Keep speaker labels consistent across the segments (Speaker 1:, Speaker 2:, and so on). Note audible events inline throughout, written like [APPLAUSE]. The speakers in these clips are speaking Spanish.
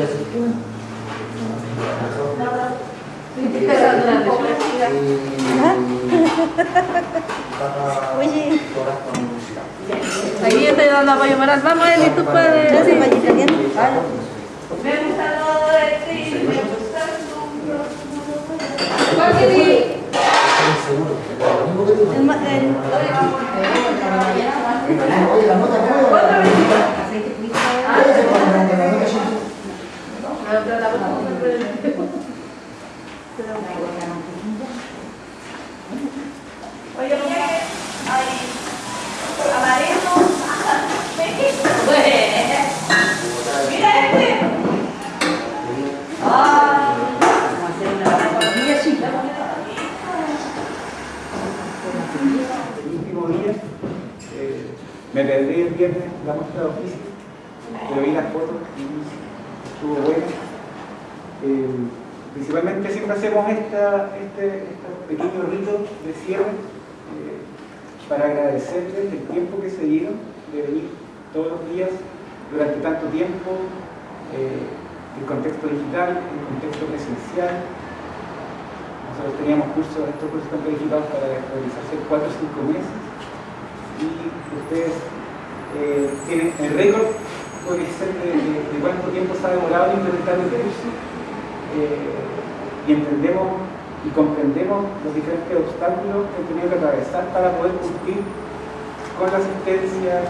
Speaker 1: [LAUGHS] Oye.
Speaker 2: Aquí estoy dando apoyo moral. Vamos, Eli, tú puedes.
Speaker 1: ¿No se va a? Ah,
Speaker 2: Me gusta de ti, me gusta.
Speaker 1: el ma- el-
Speaker 2: Oye, amarillo. [LAUGHS] Mira este. Ah, vamos a hacer una y así.
Speaker 3: El último día eh, me perdí el viernes la muestra de oficio, pero vi las fotos y estuvo buena. Eh, principalmente siempre hacemos esta, este, estos pequeños ritos de cierre eh, para agradecerles el tiempo que se dieron de venir todos los días durante tanto tiempo, eh, el contexto digital, el contexto presencial, nosotros teníamos cursos, estos cursos están planificados para realizarse en 4 o 5 meses. Y ustedes eh, tienen el récord de, de- cuánto tiempo se ha demorado en implementar el curso eh, y entendemos y comprendemos los diferentes obstáculos que han tenido que atravesar para poder cumplir con la asistencia,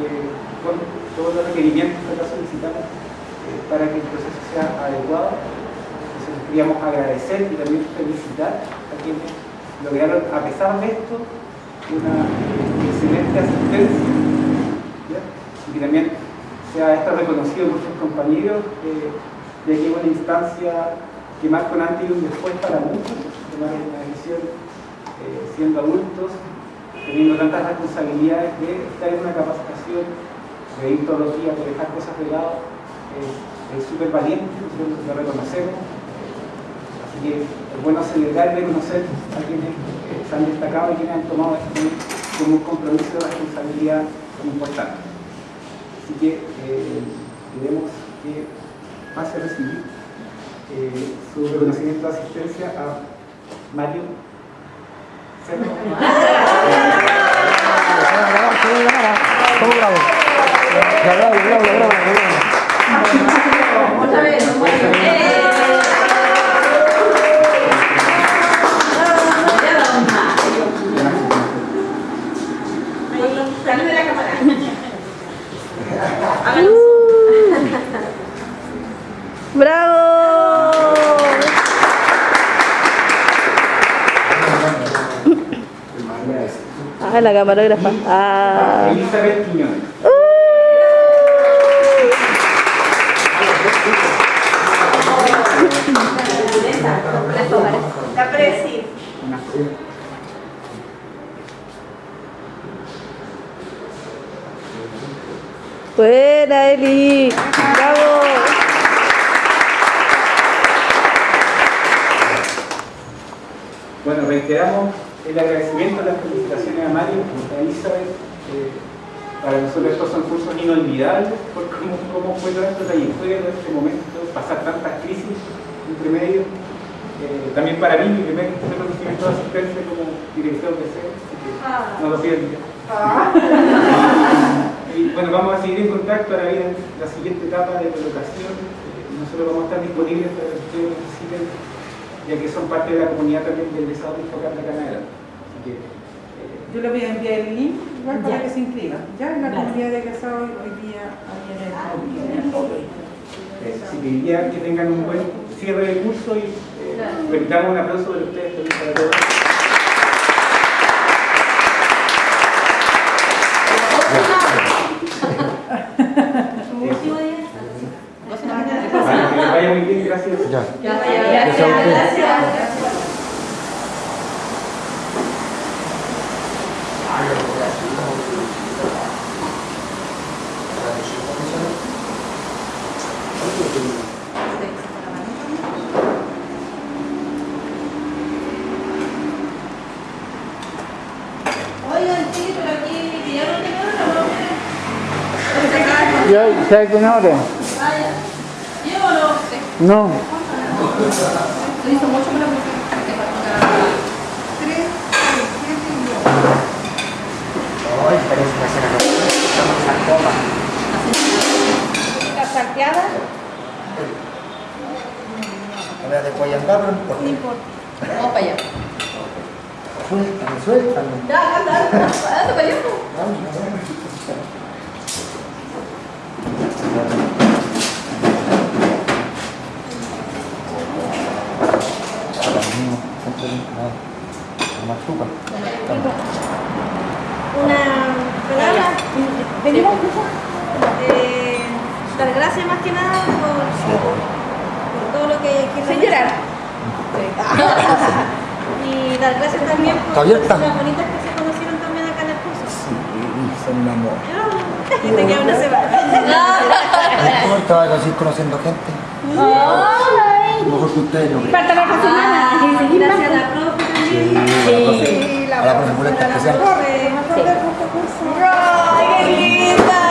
Speaker 3: eh, con todos los requerimientos que acá solicitamos eh, para que el proceso sea adecuado. Entonces queríamos agradecer y también felicitar a quienes lograron, a pesar de esto, una excelente asistencia y también sea esto reconocido por sus compañeros, ya que es una instancia que marca un antes y un después para muchos, tomar una decisión eh, siendo adultos, teniendo tantas responsabilidades de estar en una capacitación, de ir todos los días, de dejar cosas de lado, eh, es súper valiente, nosotros lo reconocemos. Así que es bueno celebrar y reconocer a quienes eh, se han destacado y quienes han tomado esto como un compromiso de responsabilidad importante. Así que eh, queremos que pase a recibir eh, su reconocimiento de asistencia a Mario Cerro.
Speaker 1: Ah, la camarógrafa. Ah.
Speaker 3: Elizabeth Quiñones.
Speaker 2: La presi.
Speaker 1: Buena, Eli. Bravo.
Speaker 3: Bueno, reiteramos el agradecimiento, las felicitaciones a Mario, a Elizabeth. eh, para nosotros estos son cursos inolvidables por cómo, cómo fue toda esta trayectoria, todo este momento, pasar tantas crisis entre medio. Eh, también para mí, mi primer reconocimiento de asistencia como director de SEO, así que no lo pierdan. [LAUGHS] Y bueno, vamos a seguir en contacto ahora bien la siguiente etapa de colocación. Eh, nosotros vamos a estar disponibles para que ustedes necesiten, ya que son parte de la comunidad también del focal de Canadá. Así que, eh,
Speaker 4: Yo le voy a enviar el link igual para que se inscriban. Ya en la comunidad de casados hoy día en el
Speaker 3: eh, así que ya que tengan un buen cierre del curso y eh, un aplauso de ustedes también para todos. Vale, que les vaya muy bien, gracias.
Speaker 2: Oigan, sí, pero aquí pillaron de nuevo, ¿no?
Speaker 5: Ya, ¿sabes qué no?
Speaker 2: Vaya. Yo no ¿viste?
Speaker 1: No.
Speaker 2: Vamos para allá.
Speaker 5: Suéltame, suéltame.
Speaker 2: Ya, anda, anda, anda para allá.
Speaker 6: Una palabra. Venimos eh, dar gracias más que nada por, por todo lo que, que
Speaker 2: Sin llorar.
Speaker 6: y dar gracias también por las bonitas que se conocieron también acá en el curso.
Speaker 5: Son un amor.
Speaker 6: Y te queda una semana.
Speaker 5: No importa, vas a conociendo gente. Mejor que ustedes no creen.
Speaker 6: Falta la otra semana. Gracias a la profe también.
Speaker 5: Sí, a la profe Pulenta especial.
Speaker 6: ¡Ay, qué linda!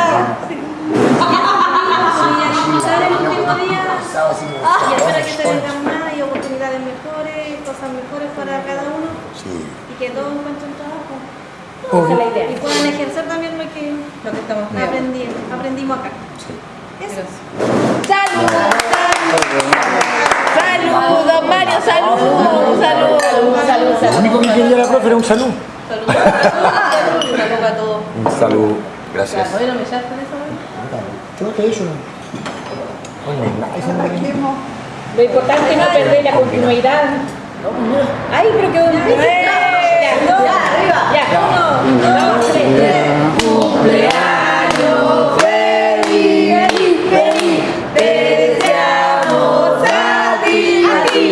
Speaker 6: Y a disfrutar el último día.
Speaker 5: Sábado sí me
Speaker 6: Y espero que se vengan más y oportunidades mejores, cosas mejores para cada uno y que todos encuentren trabajo. Y puedan ejercer también lo que
Speaker 2: Lo que estamos viendo.
Speaker 6: aprendi aprendimos acá. Eso.
Speaker 2: Saludos, saludos, saludos, saludos, saludos,
Speaker 5: Lo único que quería la profe era un saludo.
Speaker 2: saludos, saludos a todos.
Speaker 5: Un saludo. Gracias.
Speaker 2: Oye, no me eso.
Speaker 5: Yo te
Speaker 7: Lo importante es no perder la continuidad. Ay, pero qué bonito. Ya, ya, arriba. Ya, uno, dos, tres.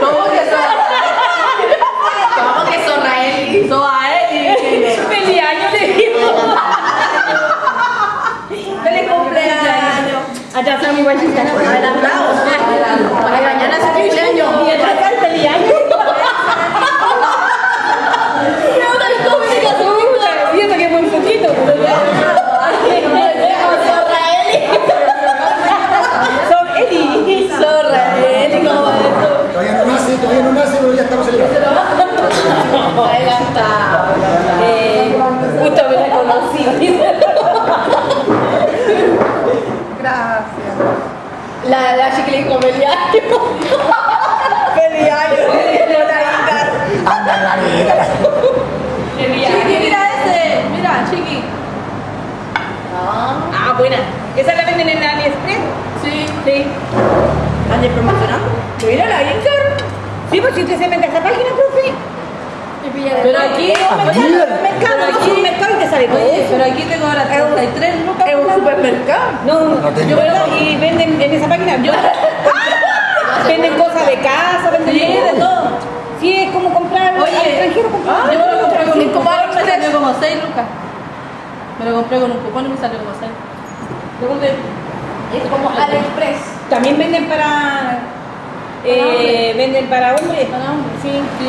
Speaker 2: ¿Cómo que son? ¿Cómo que son Raeli? Son a Eli.
Speaker 7: Feliz año le digo.
Speaker 2: ¡Feliz cumpleaños!
Speaker 7: Allá está mi guachita.
Speaker 2: Adelantado. Para mañana es su cumpleaños.
Speaker 7: Y atrás está el feliz año. Y eso que es muy poquito. Son Eli.
Speaker 2: Son Raeli, ¿cómo es eso?
Speaker 5: Todavía no nace, todavía no nace, pero ya estamos celebrando.
Speaker 2: Adelantado.
Speaker 7: Eh, justo me reconocí.
Speaker 4: Gracias.
Speaker 2: La, la chica le dijo feliz año. Feliz año.
Speaker 5: Anda, la vida.
Speaker 2: Chiqui, mira ese. Mira, chiqui.
Speaker 7: Ah, buena. ¿Esa la venden en AliExpress?
Speaker 2: Sí.
Speaker 7: Sí.
Speaker 2: ¿Andes promocionando?
Speaker 7: Mira la Incar. Sí, pues si usted se mete a esa página, profe.
Speaker 2: Pero aquí,
Speaker 7: Mercado, aquí un mercado y te sale todo.
Speaker 2: Pero aquí te cobra 33 lucas. Es un supermercado.
Speaker 7: No, no,
Speaker 5: No tengo.
Speaker 7: yo y venden en esa página, yo [LAUGHS] venden cosas de casa, venden
Speaker 2: Sí, de todo.
Speaker 7: Sí, es como comprar al
Speaker 2: Oye,
Speaker 7: extranjero comprar.
Speaker 2: yo me lo compré con un cupón y me salió como 6 lucas. Me lo compré con un cupón y me salió como 6. Yo compré.
Speaker 6: Es como AliExpress.
Speaker 7: También venden para eh, venden
Speaker 2: para hombres.
Speaker 7: Sí.